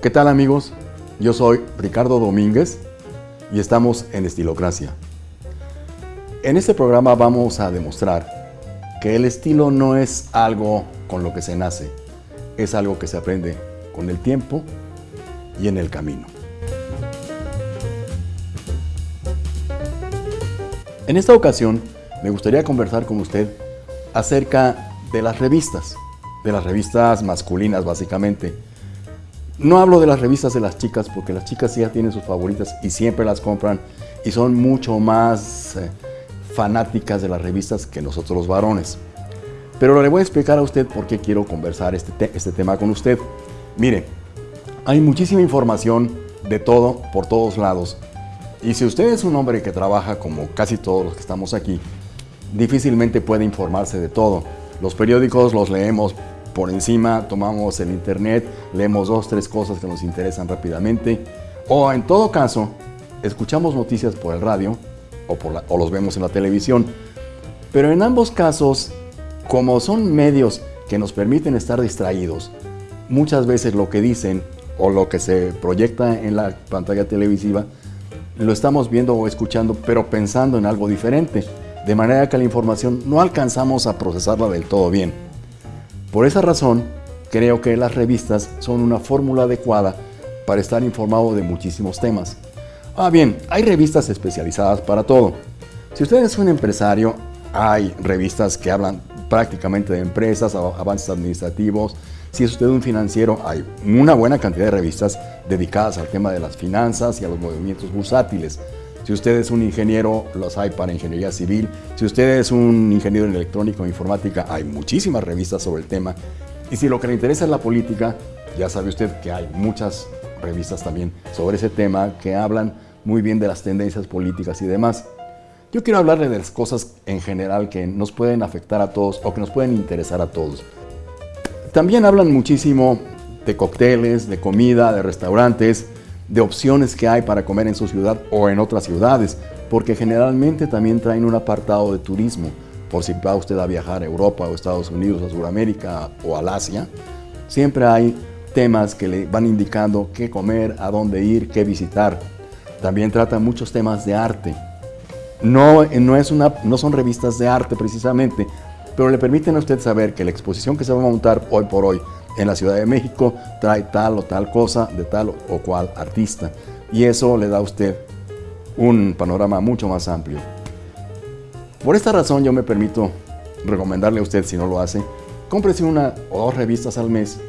¿Qué tal amigos? Yo soy Ricardo Domínguez y estamos en Estilocracia. En este programa vamos a demostrar que el estilo no es algo con lo que se nace, es algo que se aprende con el tiempo y en el camino. En esta ocasión me gustaría conversar con usted acerca de las revistas, de las revistas masculinas básicamente. No hablo de las revistas de las chicas porque las chicas ya tienen sus favoritas y siempre las compran y son mucho más eh, fanáticas de las revistas que nosotros los varones. Pero le voy a explicar a usted por qué quiero conversar este, este tema con usted. Mire, hay muchísima información de todo, por todos lados. Y si usted es un hombre que trabaja como casi todos los que estamos aquí, difícilmente puede informarse de todo. Los periódicos los leemos por encima, tomamos el internet, leemos dos, tres cosas que nos interesan rápidamente. O en todo caso, escuchamos noticias por el radio o, o los vemos en la televisión. Pero en ambos casos, como son medios que nos permiten estar distraídos, muchas veces lo que dicen o lo que se proyecta en la pantalla televisiva lo estamos viendo o escuchando, pero pensando en algo diferente, de manera que la información no alcanzamos a procesarla del todo bien. Por esa razón, creo que las revistas son una fórmula adecuada para estar informado de muchísimos temas. Ah, bien, hay revistas especializadas para todo. Si usted es un empresario, hay revistas que hablan prácticamente de empresas, avances administrativos, si es usted un financiero, hay una buena cantidad de revistas dedicadas al tema de las finanzas y a los movimientos bursátiles. Si usted es un ingeniero, los hay para ingeniería civil. Si usted es un ingeniero en electrónica o informática, hay muchísimas revistas sobre el tema. Y si lo que le interesa es la política, ya sabe usted que hay muchas revistas también sobre ese tema que hablan muy bien de las tendencias políticas y demás. Yo quiero hablarle de las cosas en general que nos pueden afectar a todos o que nos pueden interesar a todos. También hablan muchísimo de cócteles, de comida, de restaurantes, de opciones que hay para comer en su ciudad o en otras ciudades, porque generalmente también traen un apartado de turismo, por si va usted a viajar a Europa o Estados Unidos, a Sudamérica o al Asia, siempre hay temas que le van indicando qué comer, a dónde ir, qué visitar. También tratan muchos temas de arte. No, no, es una, no son revistas de arte precisamente, pero le permiten a usted saber que la exposición que se va a montar hoy por hoy en la Ciudad de México trae tal o tal cosa de tal o cual artista. Y eso le da a usted un panorama mucho más amplio. Por esta razón yo me permito recomendarle a usted, si no lo hace, cómprese una o dos revistas al mes,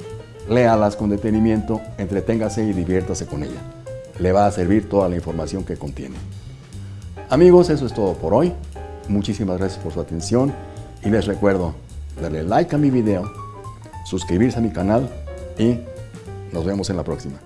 léalas con detenimiento, entreténgase y diviértase con ella. Le va a servir toda la información que contiene. Amigos, eso es todo por hoy. Muchísimas gracias por su atención y les recuerdo darle like a mi video, suscribirse a mi canal y nos vemos en la próxima.